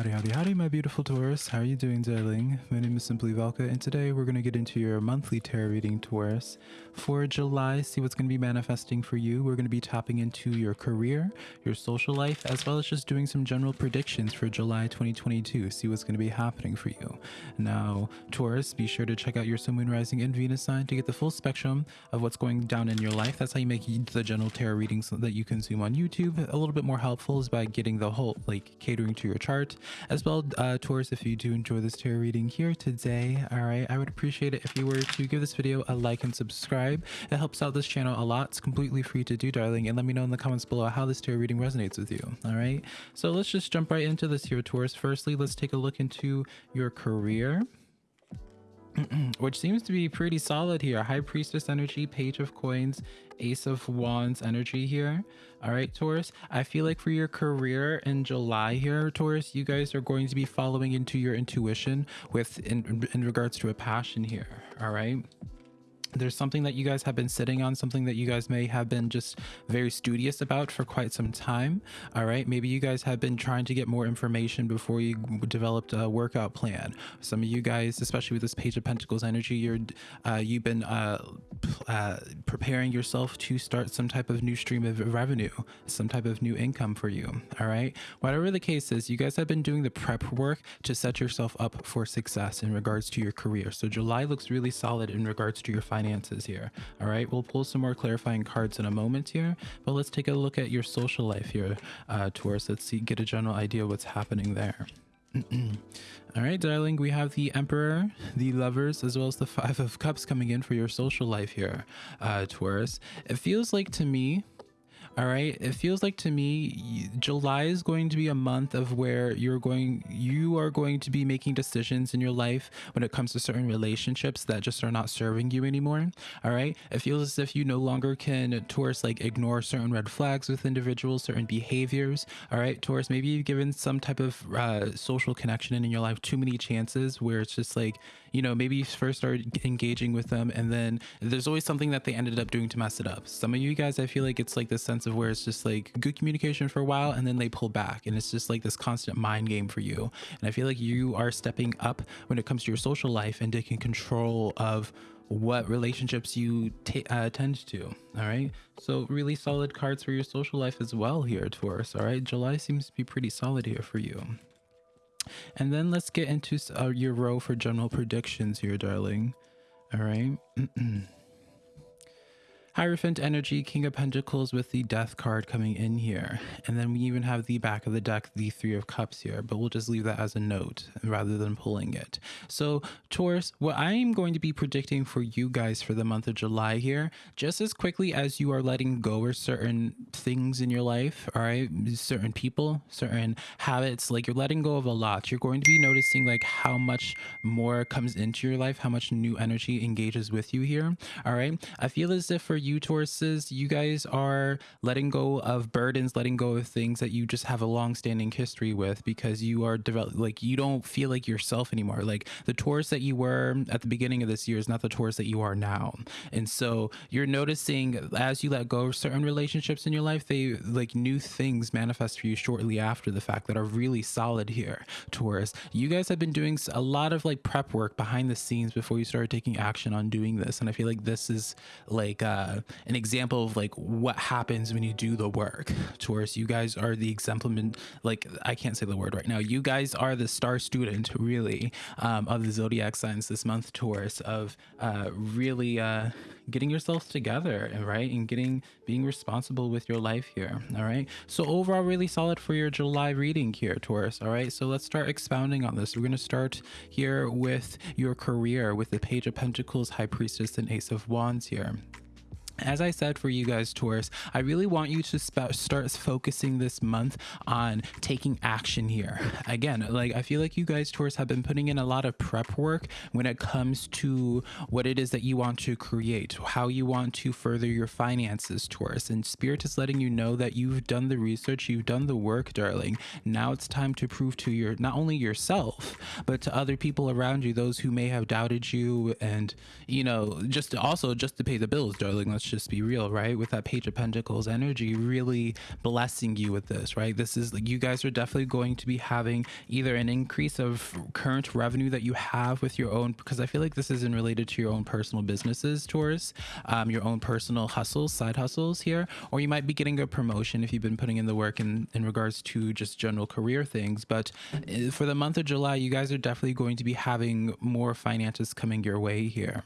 Howdy, howdy, howdy, my beautiful Taurus. How are you doing, darling? My name is Simply Velka, and today we're going to get into your monthly tarot reading, Taurus. For July, see what's going to be manifesting for you. We're going to be tapping into your career, your social life, as well as just doing some general predictions for July 2022. See what's going to be happening for you. Now, Taurus, be sure to check out your Sun, Moon, Rising, and Venus sign to get the full spectrum of what's going down in your life. That's how you make the general tarot readings that you consume on YouTube a little bit more helpful is by getting the whole, like, catering to your chart as well uh Taurus if you do enjoy this tarot reading here today. All right I would appreciate it if you were to give this video a like and subscribe. It helps out this channel a lot. It's completely free to do darling and let me know in the comments below how this tarot reading resonates with you. All right so let's just jump right into this here Taurus firstly let's take a look into your career which seems to be pretty solid here. High priestess energy page of coins ace of wands energy here. All right taurus i feel like for your career in july here taurus you guys are going to be following into your intuition with in, in regards to a passion here. All right there's something that you guys have been sitting on something that you guys may have been just very studious about for quite some time. All right maybe you guys have been trying to get more information before you developed a workout plan. Some of you guys especially with this page of pentacles energy you're uh, you've been uh, uh, preparing yourself to start some type of new stream of revenue some type of new income for you. All right whatever the case is you guys have been doing the prep work to set yourself up for success in regards to your career. So july looks really solid in regards to your finances finances here. All right, we'll pull some more clarifying cards in a moment here, but let's take a look at your social life here, uh, Taurus. Let's see, get a general idea what's happening there. All right, darling, we have the Emperor, the Lovers, as well as the Five of Cups coming in for your social life here, uh, Taurus. It feels like to me all right? It feels like to me july is going to be a month of where you're going you are going to be making decisions in your life when it comes to certain relationships that just are not serving you anymore. All right? It feels as if you no longer can taurus like ignore certain red flags with individuals certain behaviors. All right? Taurus maybe you've given some type of uh, social connection in your life too many chances where it's just like you know maybe you first started engaging with them and then there's always something that they ended up doing to mess it up. Some of you guys i feel like it's like this sense sense of where it's just like good communication for a while and then they pull back and it's just like this constant mind game for you. And i feel like you are stepping up when it comes to your social life and taking control of what relationships you uh, tend to all right? So really solid cards for your social life as well here taurus all right? July seems to be pretty solid here for you. And then let's get into uh, your row for general predictions here darling all right Hierophant Energy, King of Pentacles with the Death card coming in here. And then we even have the back of the deck, the Three of Cups here, but we'll just leave that as a note rather than pulling it. So Taurus, what I'm going to be predicting for you guys for the month of July here, just as quickly as you are letting go of certain things in your life, all right, certain people, certain habits, like you're letting go of a lot, you're going to be noticing like how much more comes into your life, how much new energy engages with you here, all right? I feel as if for you Tauruses, you guys are letting go of burdens, letting go of things that you just have a long-standing history with because you are develop like you don't feel like yourself anymore. Like the Taurus that you were at the beginning of this year is not the Taurus that you are now. And so you're noticing as you let go of certain relationships in your life, they like new things manifest for you shortly after the fact that are really solid here, Taurus. You guys have been doing a lot of like prep work behind the scenes before you started taking action on doing this. And I feel like this is like uh an example of like what happens when you do the work. Taurus, you guys are the exemplament. Like I can't say the word right now. You guys are the star student, really, um, of the zodiac signs this month, Taurus, of uh, really uh, getting yourself together right and getting being responsible with your life here. All right. So overall, really solid for your July reading here, Taurus. All right. So let's start expounding on this. We're going to start here with your career with the Page of Pentacles, High Priestess, and Ace of Wands here as I said for you guys, Taurus, I really want you to start focusing this month on taking action here. Again, like I feel like you guys, Taurus, have been putting in a lot of prep work when it comes to what it is that you want to create, how you want to further your finances, Taurus. And Spirit is letting you know that you've done the research, you've done the work, darling. Now it's time to prove to your not only yourself, but to other people around you, those who may have doubted you and, you know, just also just to pay the bills, darling. Let's just be real, right? With that Page of Pentacles energy really blessing you with this, right? This is like you guys are definitely going to be having either an increase of current revenue that you have with your own, because I feel like this isn't related to your own personal businesses, Taurus, um, your own personal hustles, side hustles here, or you might be getting a promotion if you've been putting in the work in, in regards to just general career things. But uh, for the month of July, you guys are definitely going to be having more finances coming your way here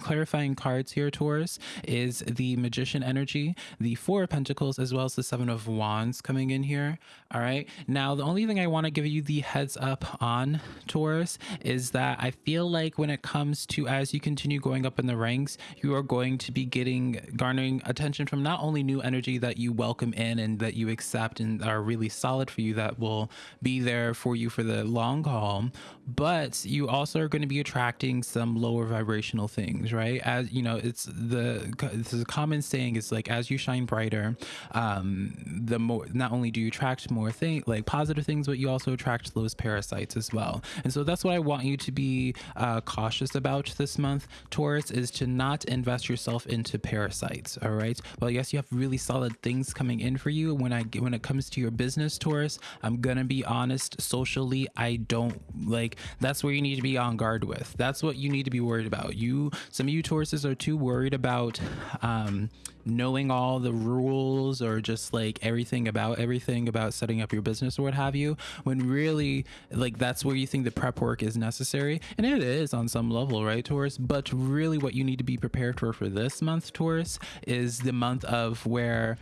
clarifying cards here taurus is the magician energy the four of pentacles as well as the seven of wands coming in here. All right. Now the only thing i want to give you the heads up on taurus is that i feel like when it comes to as you continue going up in the ranks you are going to be getting garnering attention from not only new energy that you welcome in and that you accept and are really solid for you that will be there for you for the long haul but you also are going to be attracting some lower vibrational things things, right? As you know, it's the it's a common saying is like as you shine brighter, um, the more not only do you attract more things like positive things, but you also attract those parasites as well. And so that's what I want you to be uh, cautious about this month, Taurus, is to not invest yourself into parasites. All right. Well, yes, you have really solid things coming in for you. When I get when it comes to your business, Taurus, I'm gonna be honest. Socially, I don't like. That's where you need to be on guard with. That's what you need to be worried about. You some of you Tauruses are too worried about um, knowing all the rules or just like everything about everything about setting up your business or what have you, when really like that's where you think the prep work is necessary. And it is on some level, right, Taurus? But really, what you need to be prepared for for this month, Taurus, is the month of where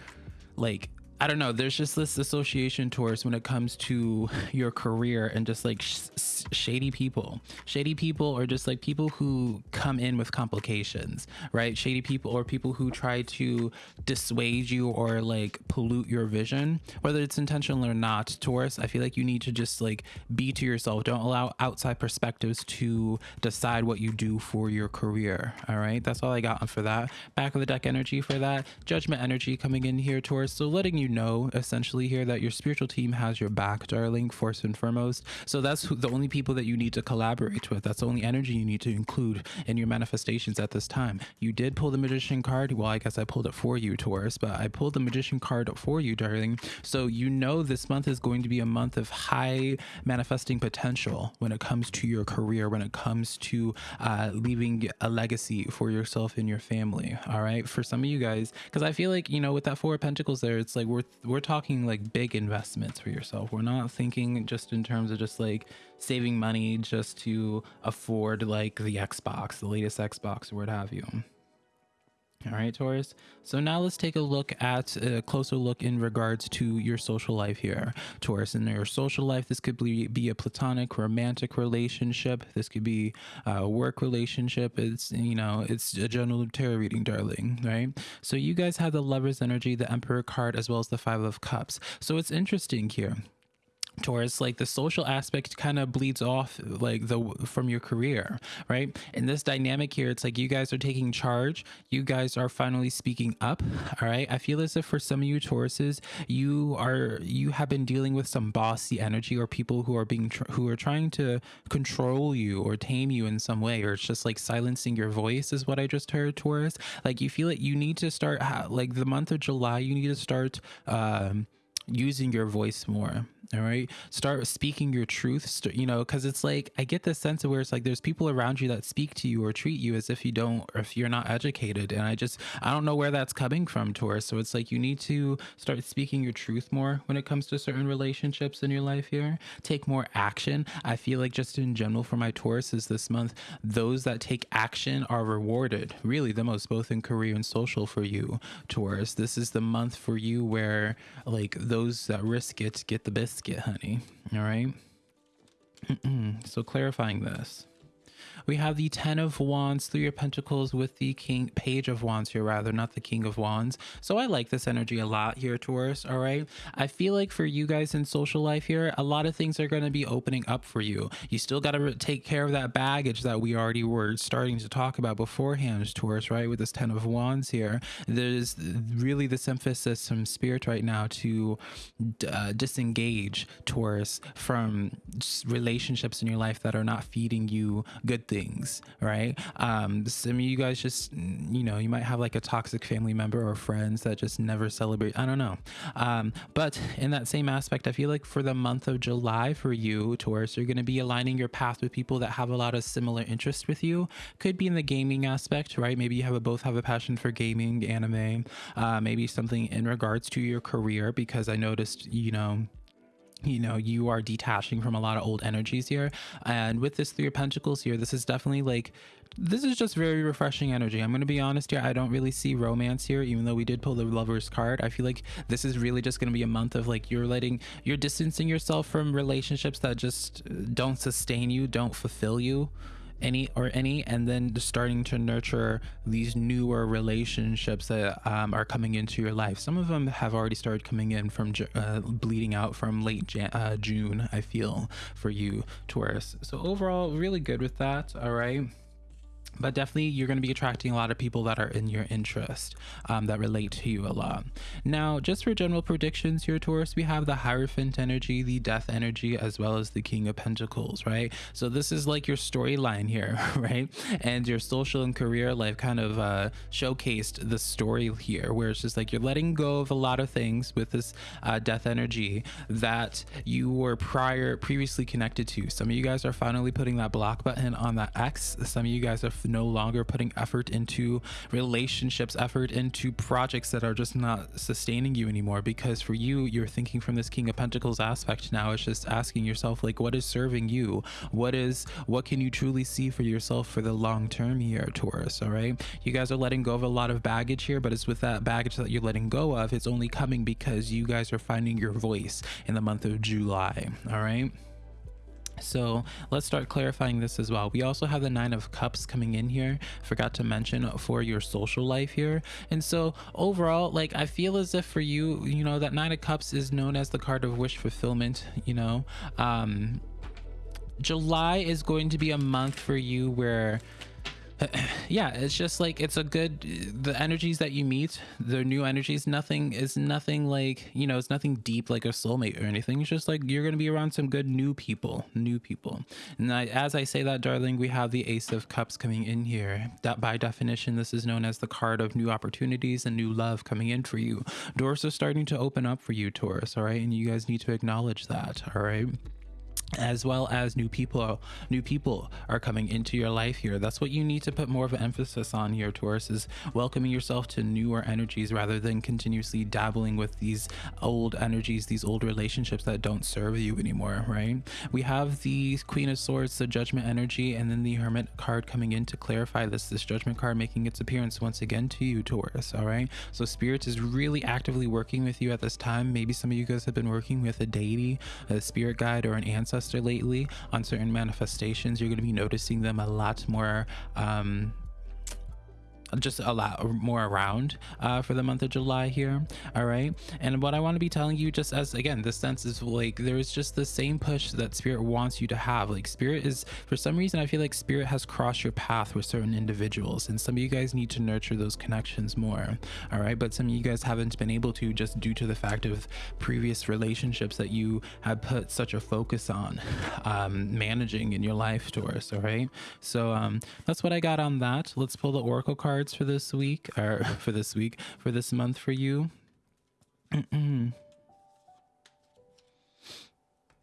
like I don't know. There's just this association towards when it comes to your career and just like sh shady people. Shady people or just like people who come in with complications, right? Shady people or people who try to dissuade you or like pollute your vision, whether it's intentional or not. Taurus, I feel like you need to just like be to yourself. Don't allow outside perspectives to decide what you do for your career. All right. That's all I got for that. Back of the deck energy for that. Judgment energy coming in here, Taurus. So letting you you know essentially here that your spiritual team has your back, darling, first and foremost. So that's the only people that you need to collaborate with. That's the only energy you need to include in your manifestations at this time. You did pull the magician card. Well, I guess I pulled it for you, Taurus, but I pulled the magician card for you, darling. So you know this month is going to be a month of high manifesting potential when it comes to your career, when it comes to uh, leaving a legacy for yourself and your family. All right. For some of you guys, because I feel like, you know, with that Four of Pentacles there, it's like we're we're talking like big investments for yourself. We're not thinking just in terms of just like saving money just to afford like the Xbox, the latest Xbox or what have you. All right, Taurus. So now let's take a look at a closer look in regards to your social life here, Taurus. In your social life, this could be, be a platonic, romantic relationship. This could be a work relationship. It's, you know, it's a general tarot reading, darling, right? So you guys have the Lover's energy, the Emperor card, as well as the Five of Cups. So it's interesting here Taurus, like the social aspect kind of bleeds off like the from your career, right? In this dynamic here, it's like you guys are taking charge. You guys are finally speaking up. All right. I feel as if for some of you Tauruses, you are you have been dealing with some bossy energy or people who are being who are trying to control you or tame you in some way, or it's just like silencing your voice is what I just heard, Taurus. Like you feel it. You need to start like the month of July. You need to start. Um, using your voice more all right? Start speaking your truth you know because it's like i get this sense of where it's like there's people around you that speak to you or treat you as if you don't or if you're not educated and i just i don't know where that's coming from taurus so it's like you need to start speaking your truth more when it comes to certain relationships in your life here. Take more action. I feel like just in general for my tauruses this month those that take action are rewarded. Really the most both in career and social for you taurus. This is the month for you where like those that risk it get the biscuit, honey. All right. so clarifying this. We have the Ten of Wands, Three of Pentacles with the King, Page of Wands here, rather, not the King of Wands. So I like this energy a lot here, Taurus. All right. I feel like for you guys in social life here, a lot of things are going to be opening up for you. You still got to take care of that baggage that we already were starting to talk about beforehand, Taurus, right? With this Ten of Wands here, there's really this emphasis from Spirit right now to uh, disengage, Taurus, from relationships in your life that are not feeding you good things, right? Um, some of you guys just, you know, you might have like a toxic family member or friends that just never celebrate. I don't know. Um, but in that same aspect, I feel like for the month of July for you, Taurus, you're going to be aligning your path with people that have a lot of similar interests with you. Could be in the gaming aspect, right? Maybe you have a, both have a passion for gaming, anime, uh, maybe something in regards to your career, because I noticed, you know, you know you are detaching from a lot of old energies here. And with this three of pentacles here this is definitely like this is just very refreshing energy. I'm going to be honest here i don't really see romance here even though we did pull the lovers card. I feel like this is really just going to be a month of like you're letting you're distancing yourself from relationships that just don't sustain you don't fulfill you any or any and then starting to nurture these newer relationships that um, are coming into your life. Some of them have already started coming in from uh, bleeding out from late Jan uh, june i feel for you taurus. So overall really good with that all right but definitely you're going to be attracting a lot of people that are in your interest um, that relate to you a lot. Now just for general predictions here taurus we have the hierophant energy the death energy as well as the king of pentacles right? So this is like your storyline here right? And your social and career life kind of uh, showcased the story here where it's just like you're letting go of a lot of things with this uh, death energy that you were prior previously connected to. Some of you guys are finally putting that block button on that x. Some of you guys are no longer putting effort into relationships, effort into projects that are just not sustaining you anymore. Because for you, you're thinking from this King of Pentacles aspect now. It's just asking yourself, like, what is serving you? What is, what can you truly see for yourself for the long term here, Taurus? All right. You guys are letting go of a lot of baggage here, but it's with that baggage that you're letting go of, it's only coming because you guys are finding your voice in the month of July. All right. So let's start clarifying this as well. We also have the nine of cups coming in here. Forgot to mention for your social life here. And so overall, like I feel as if for you, you know, that nine of cups is known as the card of wish fulfillment, you know. Um July is going to be a month for you where yeah it's just like it's a good the energies that you meet the new energies nothing is nothing like you know it's nothing deep like a soulmate or anything. It's just like you're gonna be around some good new people new people. And I, as i say that darling we have the ace of cups coming in here. That by definition this is known as the card of new opportunities and new love coming in for you. Doors are starting to open up for you taurus all right? And you guys need to acknowledge that all right as well as new people new people are coming into your life here. That's what you need to put more of an emphasis on here taurus is welcoming yourself to newer energies rather than continuously dabbling with these old energies these old relationships that don't serve you anymore right? We have the queen of swords the judgment energy and then the hermit card coming in to clarify this this judgment card making its appearance once again to you taurus all right? So spirit is really actively working with you at this time. Maybe some of you guys have been working with a deity a spirit guide or an ancestor lately on certain manifestations, you're going to be noticing them a lot more um, just a lot more around uh, for the month of July here. All right. And what I want to be telling you just as again, the sense is like there's just the same push that spirit wants you to have. Like spirit is for some reason, I feel like spirit has crossed your path with certain individuals and some of you guys need to nurture those connections more. All right. But some of you guys haven't been able to just due to the fact of previous relationships that you have put such a focus on um, managing in your life, Taurus. All right. So um, that's what I got on that. Let's pull the Oracle card cards for this week or for this week for this month for you.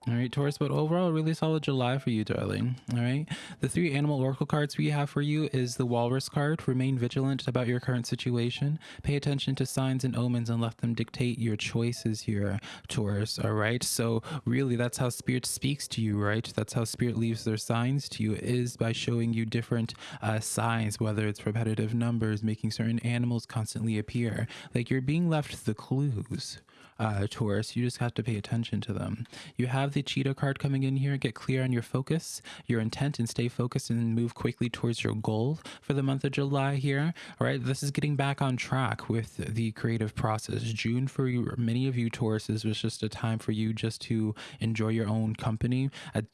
All right, Taurus, but overall, really solid July for you, darling. All right. The three animal oracle cards we have for you is the walrus card. Remain vigilant about your current situation. Pay attention to signs and omens and let them dictate your choices here, Taurus. All right. So, really, that's how spirit speaks to you, right? That's how spirit leaves their signs to you, is by showing you different uh, signs, whether it's repetitive numbers, making certain animals constantly appear. Like you're being left the clues uh, Taurus. You just have to pay attention to them. You have the cheetah card coming in here. Get clear on your focus, your intent, and stay focused and move quickly towards your goal for the month of July here. All right, this is getting back on track with the creative process. June for you, many of you Tauruses was just a time for you just to enjoy your own company.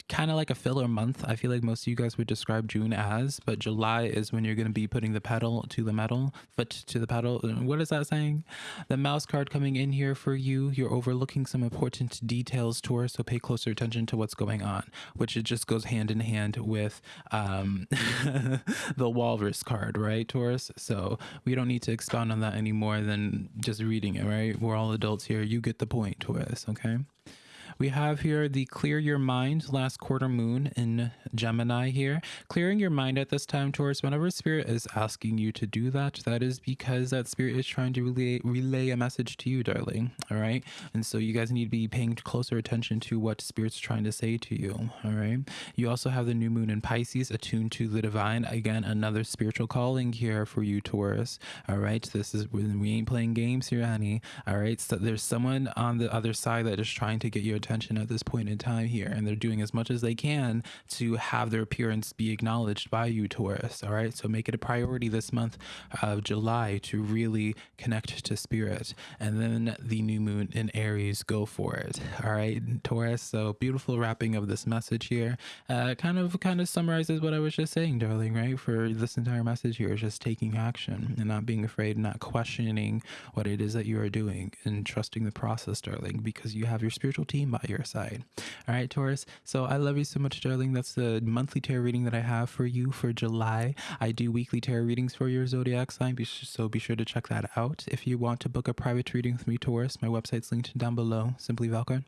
Kind of like a filler month. I feel like most of you guys would describe June as, but July is when you're going to be putting the pedal to the metal, foot to the pedal. What is that saying? The mouse card coming in here for you. You're overlooking some important details, Taurus, so pay closer attention to what's going on, which it just goes hand in hand with um, the walrus card, right, Taurus? So we don't need to expound on that any more than just reading it, right? We're all adults here. You get the point, Taurus, okay? We have here the clear your mind last quarter moon in Gemini here. Clearing your mind at this time, Taurus, whenever spirit is asking you to do that, that is because that spirit is trying to relay, relay a message to you, darling. All right. And so you guys need to be paying closer attention to what spirit's trying to say to you. All right. You also have the new moon in Pisces attuned to the divine. Again, another spiritual calling here for you, Taurus. All right. This is when we ain't playing games here, honey. All right. So there's someone on the other side that is trying to get your attention at this point in time here, and they're doing as much as they can to have their appearance be acknowledged by you, Taurus. All right, so make it a priority this month of July to really connect to spirit, and then the new moon in Aries, go for it. All right, Taurus. So beautiful wrapping of this message here. Uh, kind of, kind of summarizes what I was just saying, darling. Right, for this entire message here is just taking action and not being afraid, not questioning what it is that you are doing, and trusting the process, darling, because you have your spiritual team by your side. All right, Taurus. So I love you so much, darling. That's the monthly tarot reading that I have for you for July. I do weekly tarot readings for your zodiac sign, so be sure to check that out. If you want to book a private reading with me, Taurus, my website's linked down below. Simply Valka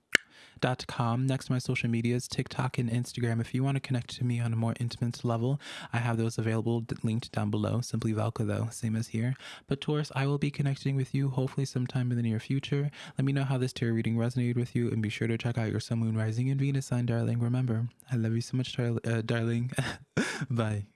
com. Next to my social medias, TikTok and Instagram. If you want to connect to me on a more intimate level, I have those available linked down below. Simply Valka, though, same as here. But Taurus, I will be connecting with you hopefully sometime in the near future. Let me know how this tarot reading resonated with you, and be sure to check out your Sun, Moon, Rising, and Venus sign, darling. Remember, I love you so much, uh, darling. Bye.